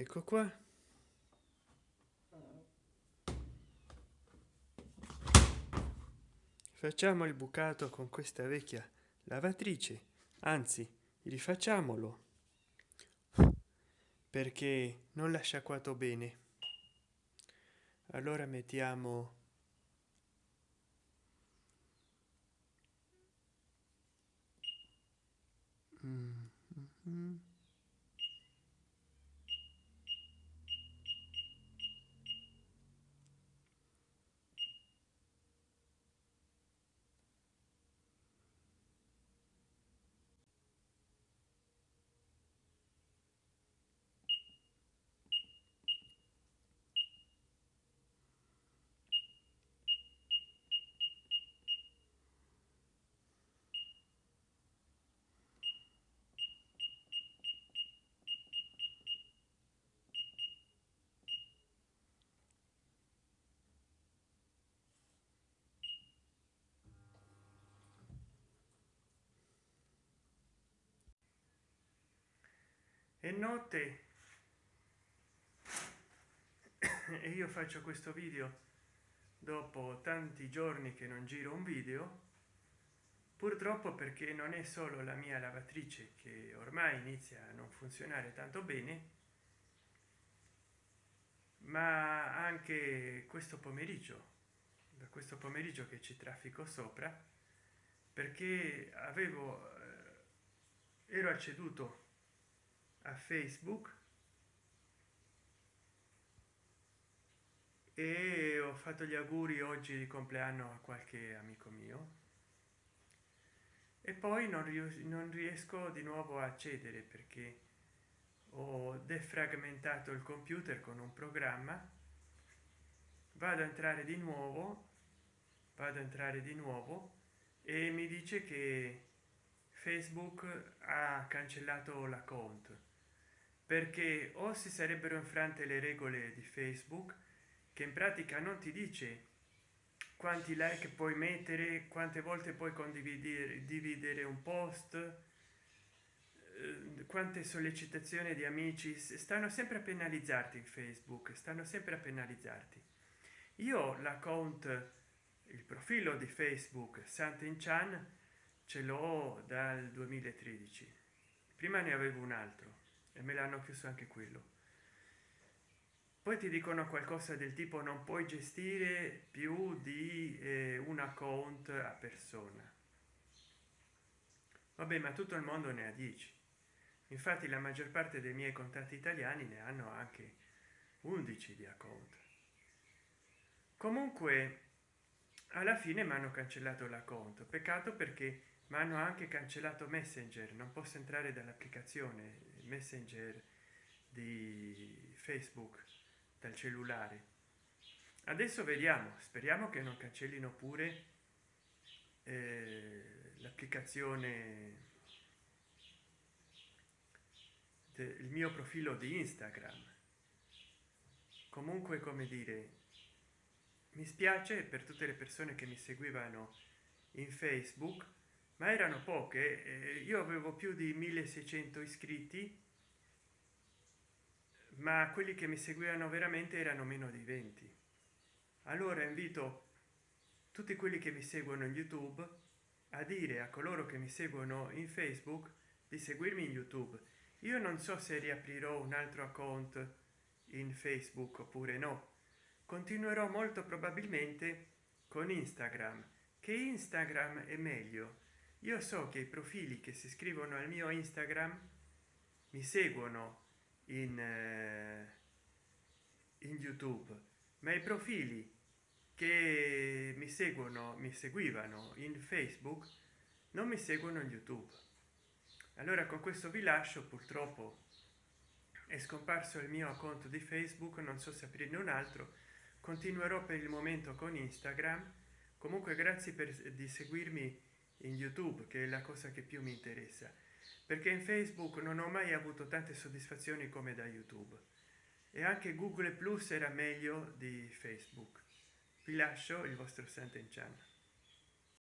ecco qua. Facciamo il bucato con questa vecchia lavatrice. Anzi rifacciamolo. Perché non l'ha sciacquato bene. Allora mettiamo mm -hmm. È notte. E io faccio questo video dopo tanti giorni che non giro un video purtroppo perché non è solo la mia lavatrice che ormai inizia a non funzionare tanto bene ma anche questo pomeriggio da questo pomeriggio che ci traffico sopra perché avevo eh, ero acceduto a facebook e ho fatto gli auguri oggi di compleanno a qualche amico mio. E poi non, non riesco di nuovo a accedere perché ho defragmentato il computer con un programma. Vado a entrare di nuovo vado a entrare di nuovo e mi dice che facebook ha cancellato la conto perché o si sarebbero infrante le regole di facebook che in pratica non ti dice quanti like puoi mettere quante volte puoi condividere dividere un post eh, quante sollecitazioni di amici stanno sempre a penalizzarti in facebook stanno sempre a penalizzarti. Io l'account il profilo di facebook santen chan ce l'ho dal 2013 prima ne avevo un altro e me l'hanno chiuso anche quello. Poi ti dicono qualcosa del tipo non puoi gestire più di eh, un account a persona. Vabbè ma tutto il mondo ne ha 10 infatti la maggior parte dei miei contatti italiani ne hanno anche 11 di account. Comunque alla fine mi hanno cancellato l'account. Peccato perché mi hanno anche cancellato messenger non posso entrare dall'applicazione messenger di facebook dal cellulare. Adesso vediamo speriamo che non cancellino pure eh, l'applicazione del mio profilo di instagram. Comunque come dire mi spiace per tutte le persone che mi seguivano in facebook ma erano poche eh, io avevo più di 1600 iscritti ma quelli che mi seguivano veramente erano meno di 20 allora invito tutti quelli che mi seguono in youtube a dire a coloro che mi seguono in facebook di seguirmi in youtube. Io non so se riaprirò un altro account in facebook oppure no. Continuerò molto probabilmente con instagram che instagram è meglio io so che i profili che si iscrivono al mio instagram mi seguono in, eh, in youtube ma i profili che mi seguono mi seguivano in facebook non mi seguono in youtube. Allora con questo vi lascio purtroppo è scomparso il mio account di facebook non so se aprirne un altro. Continuerò per il momento con instagram. Comunque grazie per di seguirmi in youtube che è la cosa che più mi interessa. Perché in facebook non ho mai avuto tante soddisfazioni come da youtube. E anche google plus era meglio di facebook. Vi lascio il vostro senten